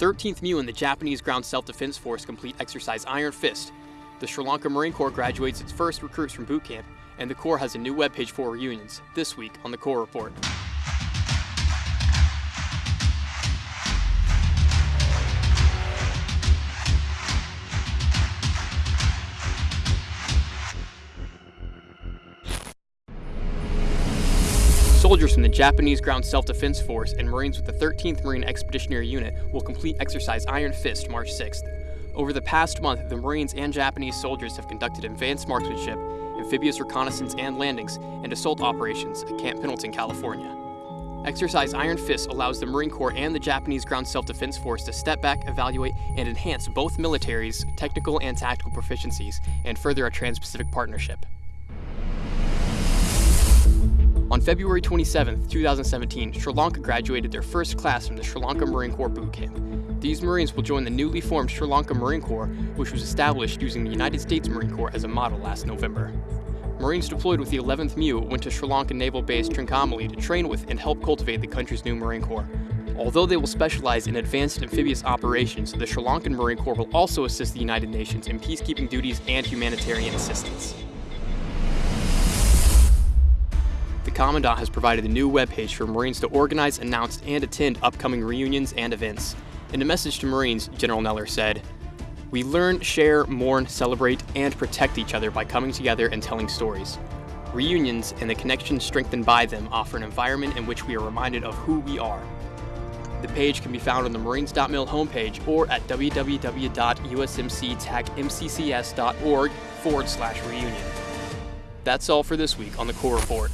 13th MEU in the Japanese Ground Self-Defense Force complete exercise Iron Fist. The Sri Lanka Marine Corps graduates its first recruits from boot camp, and the Corps has a new webpage for reunions, this week on the Corps Report. Soldiers from the Japanese Ground Self-Defense Force and Marines with the 13th Marine Expeditionary Unit will complete exercise Iron Fist March 6th. Over the past month, the Marines and Japanese soldiers have conducted advanced marksmanship, amphibious reconnaissance and landings, and assault operations at Camp Pendleton, California. Exercise Iron Fist allows the Marine Corps and the Japanese Ground Self-Defense Force to step back, evaluate, and enhance both militaries' technical and tactical proficiencies, and further a trans-Pacific partnership. On February 27, 2017, Sri Lanka graduated their first class from the Sri Lanka Marine Corps boot camp. These Marines will join the newly formed Sri Lanka Marine Corps, which was established using the United States Marine Corps as a model last November. Marines deployed with the 11th MEU went to Sri Lankan naval base Trincomalee to train with and help cultivate the country's new Marine Corps. Although they will specialize in advanced amphibious operations, the Sri Lankan Marine Corps will also assist the United Nations in peacekeeping duties and humanitarian assistance. Commandant has provided a new webpage for Marines to organize, announce, and attend upcoming reunions and events. In a message to Marines, General Neller said, We learn, share, mourn, celebrate, and protect each other by coming together and telling stories. Reunions and the connections strengthened by them offer an environment in which we are reminded of who we are. The page can be found on the Marines.mil homepage or at www.usmctacmccs.org forward slash reunion. That's all for this week on the Corps Report.